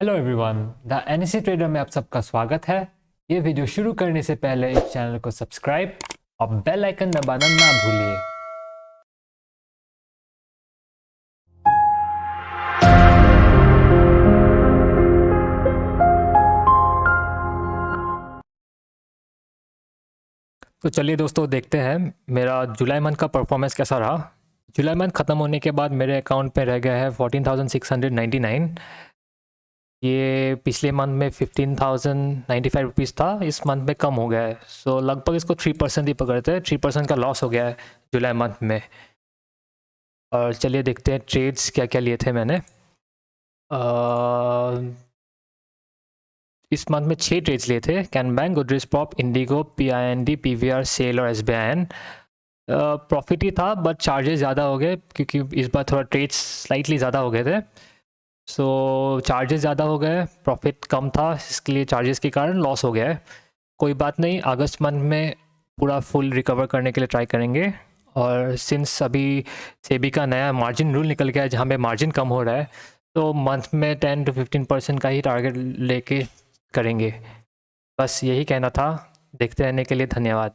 Hello everyone the NSC trader में आप सबका स्वागत है। ये वीडियो शुरू करने से पहले इस चैनल को सब्सक्राइब और बेल आइकन दबाना ना भूलिए। तो चलिए दोस्तों, देखते हैं मेरा जुलाई मंथ का परफॉर्मेंस कैसा रहा। जुलाई मंथ ख़त्म होने के बाद मेरे अकाउंट पे रह गया है fourteen thousand six hundred ninety nine ये पिछले मंथ में fifteen thousand ninety five rupees था इस मंथ में कम हो गया है। सो so, लगभग इसको थ्री परसेंट ही पकड़ते हैं। थ्री परसेंट का लॉस हो गया है जुलाई मंथ में। और चलिए देखते हैं ट्रेड्स क्या क्या लिए थे मैंने। आ, इस मंथ में छः ट्रेड्स लिए थे। कैन बैंक गुडरिस pop Indigo P I N D P V R sell और S B I N profit ही था बट चार्जेस ज़्यादा हो गए क्योंकि इस बार थोड़ा ट्रेड्स स्लाइटली ज़्यादा हो गए थे। सो चार्जेस ज़्यादा हो गए प्रॉफिट कम था, इसके लिए चार्जेस के कारण लॉस हो गया है। कोई बात नहीं, अगस्त मंथ में पूरा फुल रिकवर करने के लिए ट्राई करेंगे। और सिंस अभी सेबी का नया मार्जिन रूल निकल गया है, जहाँ पे मार्जिन कम हो रहा है तो मंथ में टेन टू फिफ्टीन परसेंट का ही टारगेट लेके करेंगे। बस यही कहना था। देखते रहने के लिए धन्यवाद।